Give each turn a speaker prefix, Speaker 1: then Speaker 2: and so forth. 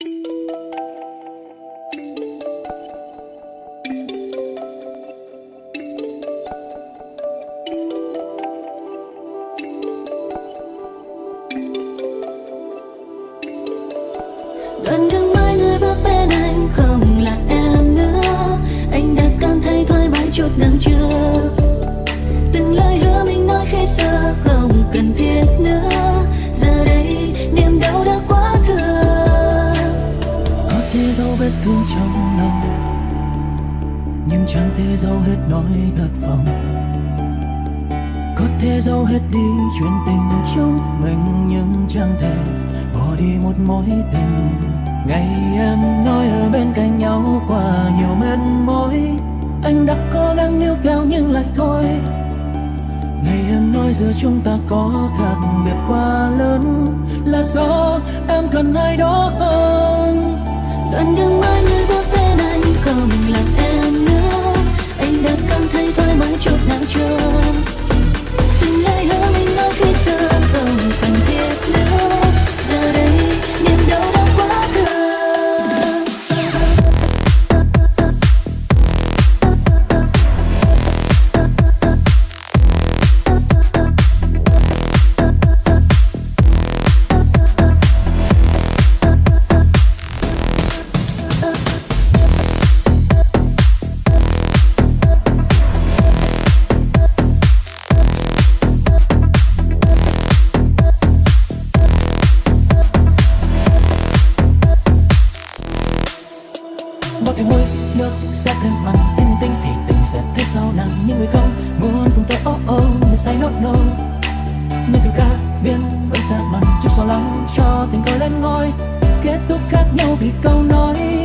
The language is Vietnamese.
Speaker 1: đoạn đường mai người bước bên anh không là em nữa. Anh đã cảm thấy thoải mái chút nào chưa? Từng lời hứa mình nói khi xưa không cần thiết.
Speaker 2: Trong lòng. Nhưng chẳng thể giấu hết nỗi thất vọng. Có thể giấu hết đi chuyện tình chúng mình nhưng chẳng thể bỏ đi một mối tình. Ngày em nói ở bên cạnh nhau qua nhiều mệt mỏi. Anh đã cố gắng níu kéo nhưng lại thôi. Ngày em nói giữa chúng ta có khác biệt quá lớn. Là do em cần ai đó hơn?
Speaker 1: Đoạn đường mai người bước
Speaker 2: bao thêm môi nước sẽ thêm mặn thêm nhân tinh thì tình sẽ thêm sau nặng những người không. Muốn cùng tôi oh oh người say no no nhưng từ ca biên vẫn xa mặn chút so lắng cho tình cờ lên ngôi. Kết thúc khác nhau vì câu nói.